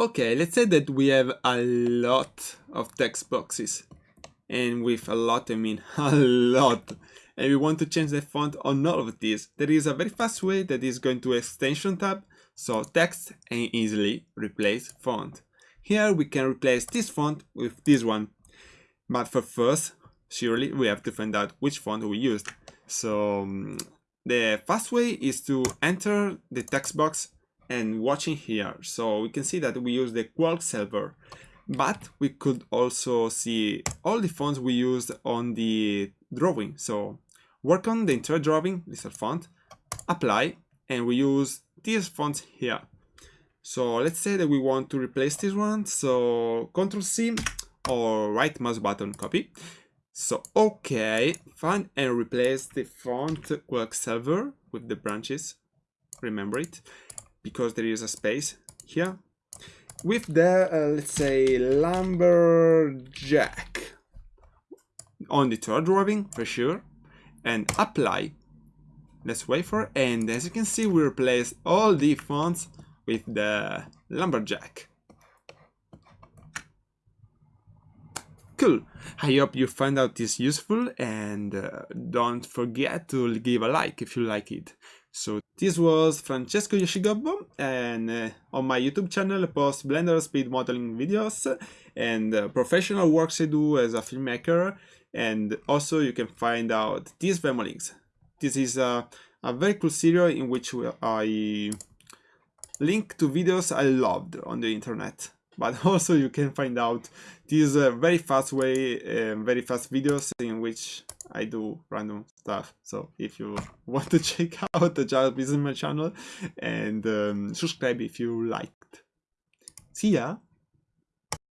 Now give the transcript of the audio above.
Okay, let's say that we have a lot of text boxes. And with a lot, I mean a lot. And we want to change the font on all of these. There is a very fast way that is going to extension tab. So text and easily replace font. Here we can replace this font with this one. But for first, surely we have to find out which font we used. So um, the fast way is to enter the text box and watching here. So we can see that we use the Quellsilver, but we could also see all the fonts we used on the drawing. So work on the entire drawing, this font, apply, and we use these fonts here. So let's say that we want to replace this one. So Control C or right mouse button copy. So okay, find and replace the font Quellsilver with the branches. Remember it because there is a space here with the uh, let's say lumberjack on the third drawing for sure and apply let's wait for and as you can see we replace all the fonts with the lumberjack. Cool. I hope you find out this useful and uh, don't forget to give a like if you like it so this was Francesco Yoshigobbo and uh, on my YouTube channel I post Blender speed modeling videos and uh, professional works I do as a filmmaker and also you can find out these Venmo links. This is a, a very cool series in which I link to videos I loved on the internet but also you can find out these uh, very fast way uh, very fast videos in which I do random stuff. So if you want to check out the Businessman channel and um, subscribe if you liked. See ya